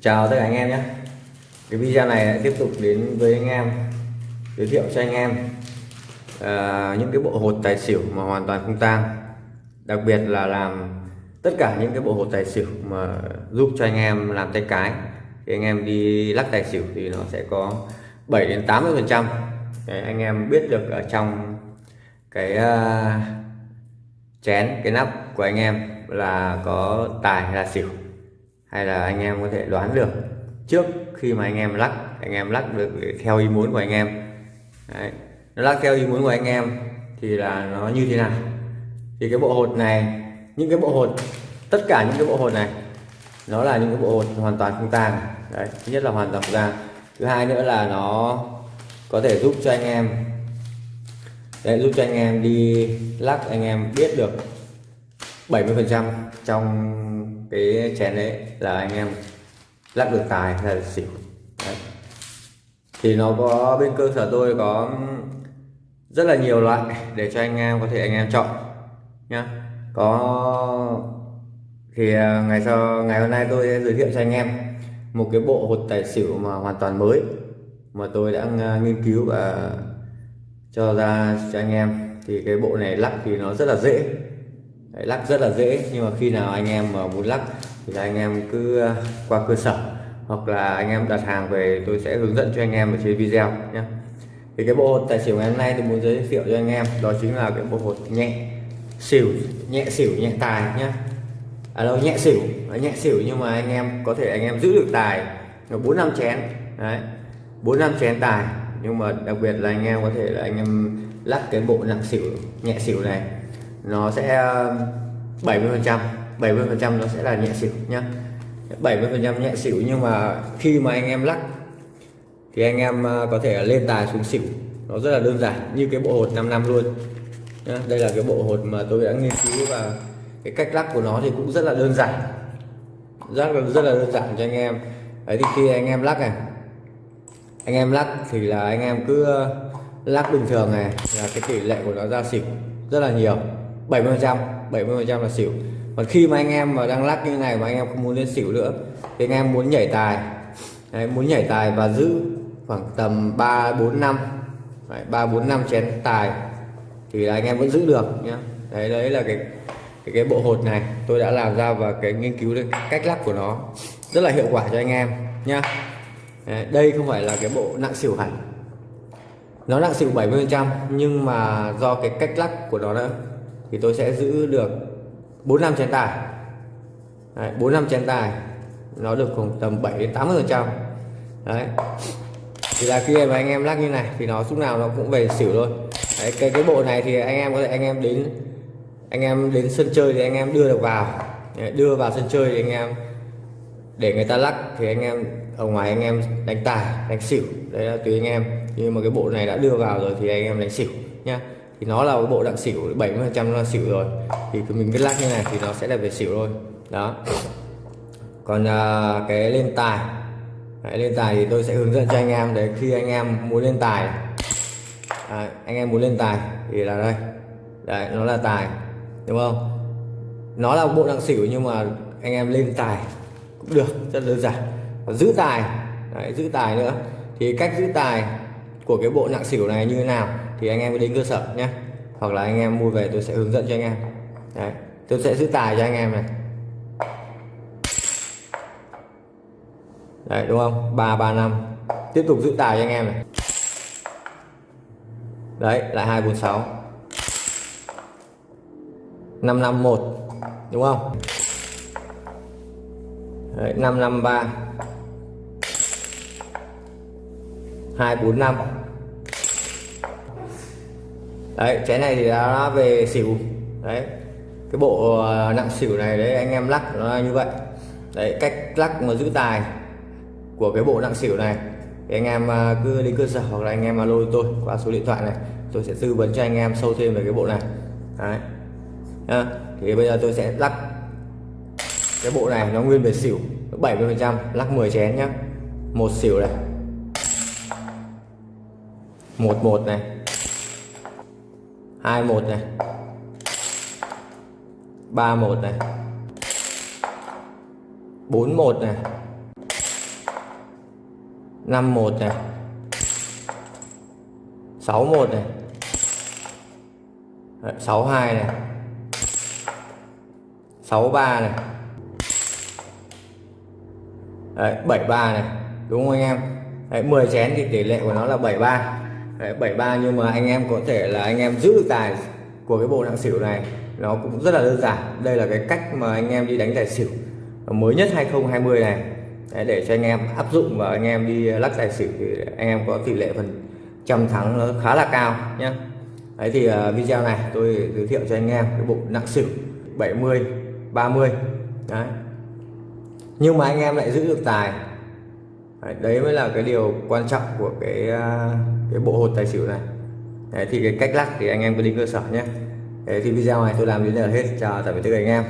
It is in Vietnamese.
chào tất cả anh em nhé. Cái video này lại tiếp tục đến với anh em giới thiệu cho anh em à, những cái bộ hột tài xỉu mà hoàn toàn không tang. Đặc biệt là làm tất cả những cái bộ hột tài xỉu mà giúp cho anh em làm tay cái. Thì anh em đi lắc tài xỉu thì nó sẽ có 7 đến 80 phần trăm. Anh em biết được ở trong cái uh, chén cái nắp của anh em là có tài là xỉu hay là anh em có thể đoán được trước khi mà anh em lắc, anh em lắc được theo ý muốn của anh em. Đấy. nó lắc theo ý muốn của anh em thì là nó như thế nào? Thì cái bộ hột này, những cái bộ hột, tất cả những cái bộ hột này, nó là những cái bộ hột hoàn toàn không tang. Đấy, thứ nhất là hoàn toàn không tang. Thứ hai nữa là nó có thể giúp cho anh em để giúp cho anh em đi lắc, anh em biết được 70% trong cái chén đấy là anh em lắc được tài hay là xỉu. Đấy. thì nó có bên cơ sở tôi có rất là nhiều loại để cho anh em có thể anh em chọn nhá. Có thì à, ngày sau, ngày hôm nay tôi sẽ giới thiệu cho anh em một cái bộ hột tài xỉu mà hoàn toàn mới mà tôi đã à, nghiên cứu và cho ra cho anh em. Thì cái bộ này lắc thì nó rất là dễ. Đấy, lắc rất là dễ. Nhưng mà khi nào anh em mà muốn lắc thì anh em cứ ờ, qua cơ sở. Hoặc là anh em đặt hàng về tôi sẽ hướng dẫn cho anh em ở trên video nhé. Thì cái bộ hột tài xỉu ngày hôm nay tôi muốn giới thiệu cho anh em đó chính là cái bộ hột nhẹ xỉu nhẹ xỉu nhẹ tài nhé. À đâu nhẹ xỉu à, nhẹ xỉu nhưng mà anh em có thể anh em giữ được tài bốn năm chén. Đấy bốn năm chén tài. Nhưng mà đặc biệt là anh em có thể là anh em lắc cái bộ nặng xỉu nhẹ xỉu này nó sẽ um, 70 phần trăm 70 phần trăm nó sẽ là nhẹ xỉu nhá. 70 phần trăm nhẹ xỉu nhưng mà khi mà anh em lắc, thì anh em uh, có thể lên tài xuống xỉu. Nó rất là đơn giản, như cái bộ hột 5 năm luôn nhá. đây là cái bộ hột mà tôi đã nghiên cứu và cái cách lắc của nó thì cũng rất là đơn giản. Rất là rất là đơn giản cho anh em. Đấy, thì khi anh em lắc này, anh em lắc thì là anh em cứ uh, lắc bình thường này là cái tỷ lệ của nó ra xỉu rất là nhiều. 70%, 70% là xỉu. Còn khi mà anh em mà đang lắc như này mà anh em không muốn lên xỉu nữa thì anh em muốn nhảy tài. Đấy, muốn nhảy tài và giữ khoảng tầm 3 4 năm. Đấy, 3 4 năm chén tài thì là anh em vẫn giữ được nhá. Đấy đấy là cái cái, cái bộ hột này tôi đã làm ra và cái nghiên cứu được cách lắc của nó. Rất là hiệu quả cho anh em nhá. Đấy, đây không phải là cái bộ nặng xỉu hẳn. Nó nặng xỉu 70 trăm nhưng mà do cái cách lắc của nó đó thì tôi sẽ giữ được 4 năm chén tài. Đấy, 4 năm chén tài nó được khoảng tầm 7 đến 80 phần trăm. Đấy. Thì là khi mà anh em lắc như này thì nó lúc nào nó cũng về xỉu thôi. Đấy, cái cái bộ này thì anh em có thể anh em đến anh em đến sân chơi thì anh em đưa được vào. Đấy, đưa vào sân chơi thì anh em để người ta lắc thì anh em ở ngoài anh em đánh tài đánh xỉu. Đấy là tùy anh em. Nhưng mà cái bộ này đã đưa vào rồi thì anh em đánh xỉu nhá thì nó là cái bộ đặng xỉu 70 phần trăm là xỉu rồi. Thì mình cứ lắc như này thì nó sẽ là về xỉu thôi. Đó. Còn à, cái lên tài. Đấy, lên tài thì tôi sẽ hướng dẫn cho anh em để khi anh em muốn lên tài. À, anh em muốn lên tài thì là đây. Đấy nó là tài đúng không? Nó là bộ đặng xỉu nhưng mà anh em lên tài cũng được rất đơn giản. Và giữ tài đấy, giữ tài nữa. Thì cách giữ tài của cái bộ nặng xỉu này như thế nào? Thì anh em đến cơ sở nhé hoặc là anh em mua về tôi sẽ hướng dẫn cho anh em. Đấy tôi sẽ giữ tài cho anh em này. Đấy đúng không? Ba ba năm. Tiếp tục giữ tài cho anh em này. Đấy lại hai bốn sáu. Năm năm một. Đúng không? Đấy, 553 245 đấy chén này thì đã về xỉu. Đấy cái bộ ờ, nặng xỉu này đấy anh em lắc nó như vậy. Đấy cách lắc mà giữ tài của cái bộ nặng xỉu này thì anh em ờ, cứ đến cơ sở hoặc là anh em alo tôi qua số điện thoại này tôi sẽ tư vấn cho anh em sâu thêm về cái bộ này. Đấy. À, thì bây giờ tôi sẽ lắc cái bộ này nó nguyên về xỉu 70 phần trăm lắc 10 chén nhá. Một xỉu này. Một một này hai một này. Ba một này. Bốn một này. 51 này. 61 này. Sáu 62 này. 63 này. Đấy, 73 này. Đúng không anh em? Đấy, 10 chén thì tỷ lệ của nó là 73 Đấy, 73 nhưng mà anh em có thể là anh em giữ được tài của cái bộ nặng xỉu này nó cũng rất là đơn giản. Đây là cái cách mà anh em đi đánh tài xỉu mới nhất 2020 này. Đấy, để cho anh em áp dụng và anh em đi lắc tài xỉu thì anh em có tỷ lệ phần trăm thắng nó khá là cao nhé Đấy thì uh, video này tôi giới thiệu cho anh em cái bộ nặng xỉu 70 30 đấy. Nhưng mà anh em lại giữ được tài đấy, đấy mới là cái điều quan trọng của cái à, cái bộ hột tài xỉu này. Đấy, thì cái cách lắc thì anh em cứ đi cơ sở nhé. Đấy, thì video này tôi làm đến đây là hết. Chào tạm biệt tất cả anh em.